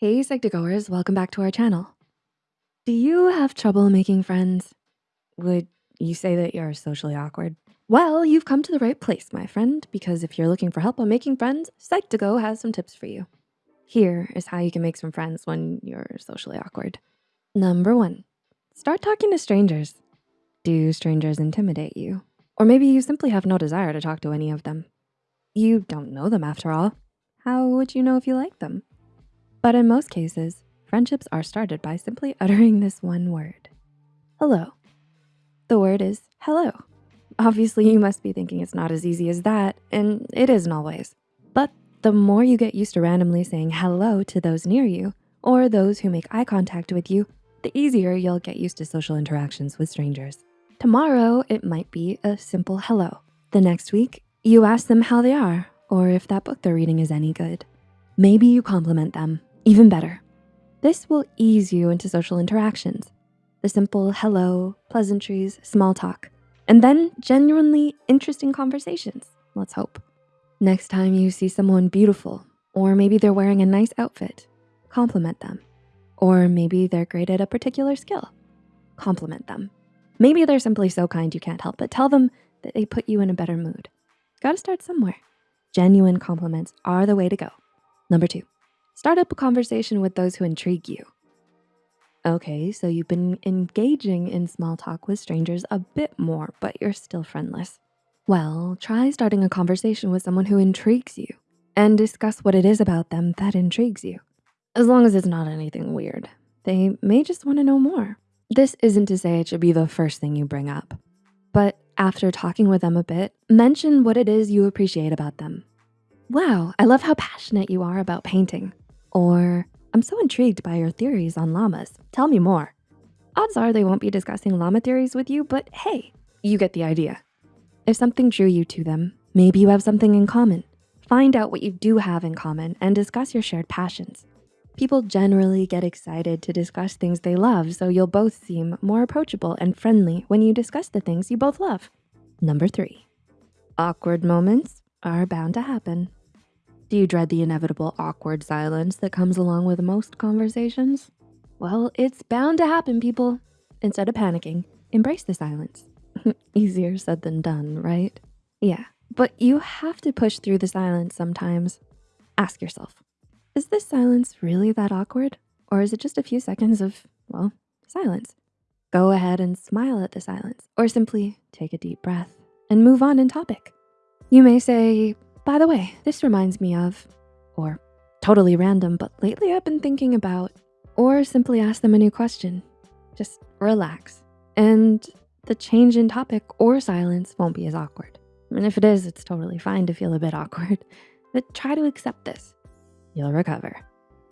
Hey Psych2Goers, welcome back to our channel. Do you have trouble making friends? Would you say that you're socially awkward? Well, you've come to the right place, my friend, because if you're looking for help on making friends, Psych2Go has some tips for you. Here is how you can make some friends when you're socially awkward. Number one, start talking to strangers. Do strangers intimidate you? Or maybe you simply have no desire to talk to any of them. You don't know them after all. How would you know if you like them? But in most cases, friendships are started by simply uttering this one word, hello. The word is hello. Obviously, you must be thinking it's not as easy as that, and it isn't always. But the more you get used to randomly saying hello to those near you, or those who make eye contact with you, the easier you'll get used to social interactions with strangers. Tomorrow, it might be a simple hello. The next week, you ask them how they are, or if that book they're reading is any good. Maybe you compliment them, even better. This will ease you into social interactions. The simple hello, pleasantries, small talk, and then genuinely interesting conversations, let's hope. Next time you see someone beautiful, or maybe they're wearing a nice outfit, compliment them. Or maybe they're great at a particular skill, compliment them. Maybe they're simply so kind you can't help but tell them that they put you in a better mood. Gotta start somewhere. Genuine compliments are the way to go. Number two, start up a conversation with those who intrigue you. Okay, so you've been engaging in small talk with strangers a bit more, but you're still friendless. Well, try starting a conversation with someone who intrigues you and discuss what it is about them that intrigues you. As long as it's not anything weird, they may just wanna know more. This isn't to say it should be the first thing you bring up, but after talking with them a bit, mention what it is you appreciate about them. Wow, I love how passionate you are about painting. Or, I'm so intrigued by your theories on llamas. Tell me more. Odds are they won't be discussing llama theories with you, but hey, you get the idea. If something drew you to them, maybe you have something in common. Find out what you do have in common and discuss your shared passions. People generally get excited to discuss things they love, so you'll both seem more approachable and friendly when you discuss the things you both love. Number three, awkward moments are bound to happen. Do you dread the inevitable awkward silence that comes along with most conversations? Well, it's bound to happen, people. Instead of panicking, embrace the silence. Easier said than done, right? Yeah, but you have to push through the silence sometimes. Ask yourself, is this silence really that awkward? Or is it just a few seconds of, well, silence? Go ahead and smile at the silence or simply take a deep breath and move on in topic. You may say, by the way, this reminds me of, or totally random, but lately I've been thinking about, or simply ask them a new question. Just relax. And the change in topic or silence won't be as awkward. And if it is, it's totally fine to feel a bit awkward, but try to accept this. You'll recover.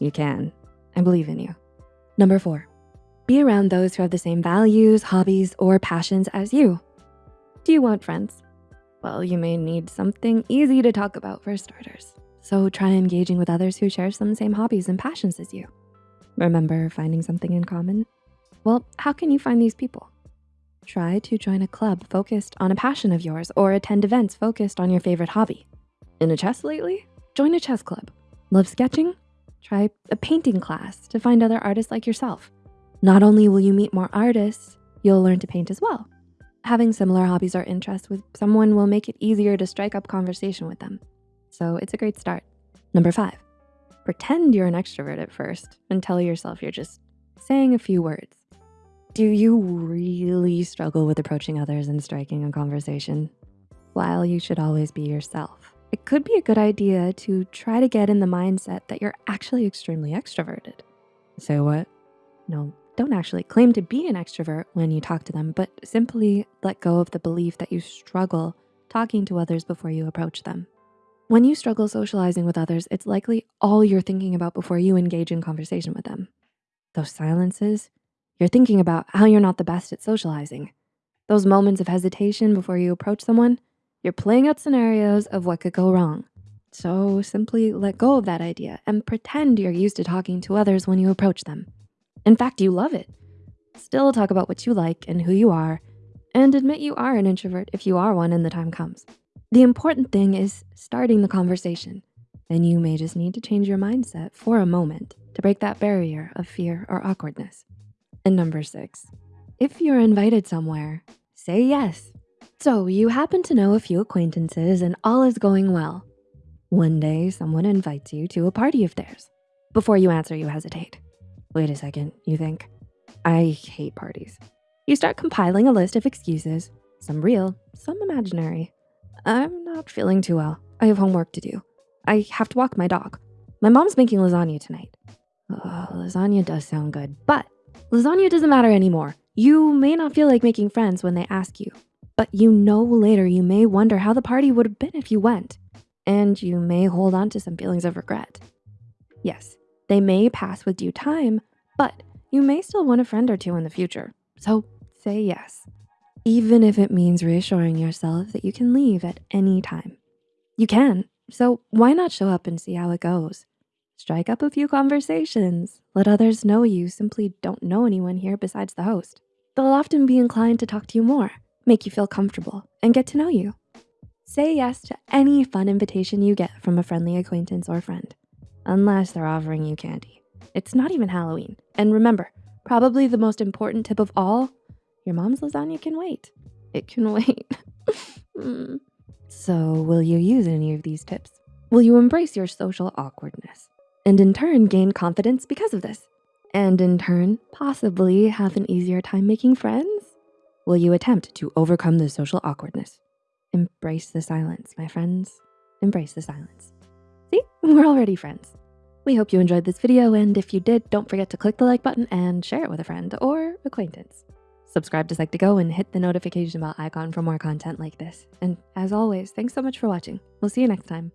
You can. I believe in you. Number four, be around those who have the same values, hobbies, or passions as you. Do you want friends? Well, you may need something easy to talk about for starters. So try engaging with others who share some same hobbies and passions as you. Remember finding something in common? Well, how can you find these people? Try to join a club focused on a passion of yours or attend events focused on your favorite hobby. In a chess lately? Join a chess club. Love sketching? Try a painting class to find other artists like yourself. Not only will you meet more artists, you'll learn to paint as well. Having similar hobbies or interests with someone will make it easier to strike up conversation with them. So it's a great start. Number five, pretend you're an extrovert at first and tell yourself you're just saying a few words. Do you really struggle with approaching others and striking a conversation? While you should always be yourself, it could be a good idea to try to get in the mindset that you're actually extremely extroverted. Say what? No, don't actually claim to be an extrovert when you talk to them, but simply let go of the belief that you struggle talking to others before you approach them. When you struggle socializing with others, it's likely all you're thinking about before you engage in conversation with them. Those silences, you're thinking about how you're not the best at socializing. Those moments of hesitation before you approach someone, you're playing out scenarios of what could go wrong. So simply let go of that idea and pretend you're used to talking to others when you approach them. In fact, you love it. Still talk about what you like and who you are, and admit you are an introvert if you are one and the time comes. The important thing is starting the conversation. Then you may just need to change your mindset for a moment to break that barrier of fear or awkwardness. And number six, if you're invited somewhere, say yes. So you happen to know a few acquaintances and all is going well. One day, someone invites you to a party of theirs. Before you answer, you hesitate. Wait a second, you think. I hate parties. You start compiling a list of excuses, some real, some imaginary. I'm not feeling too well. I have homework to do. I have to walk my dog. My mom's making lasagna tonight. Oh, lasagna does sound good, but lasagna doesn't matter anymore. You may not feel like making friends when they ask you, but you know later you may wonder how the party would have been if you went, and you may hold on to some feelings of regret. Yes, they may pass with due time, but you may still want a friend or two in the future. So say yes, even if it means reassuring yourself that you can leave at any time. You can, so why not show up and see how it goes? Strike up a few conversations. Let others know you simply don't know anyone here besides the host. They'll often be inclined to talk to you more, make you feel comfortable, and get to know you. Say yes to any fun invitation you get from a friendly acquaintance or friend, unless they're offering you candy. It's not even Halloween. And remember, probably the most important tip of all, your mom's lasagna can wait. It can wait. So will you use any of these tips? Will you embrace your social awkwardness? And in turn, gain confidence because of this? And in turn, possibly have an easier time making friends? Will you attempt to overcome the social awkwardness? Embrace the silence, my friends. Embrace the silence. We're already friends. We hope you enjoyed this video, and if you did, don't forget to click the like button and share it with a friend or acquaintance. Subscribe to Psych2Go and hit the notification bell icon for more content like this. And as always, thanks so much for watching. We'll see you next time.